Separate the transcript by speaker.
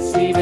Speaker 1: see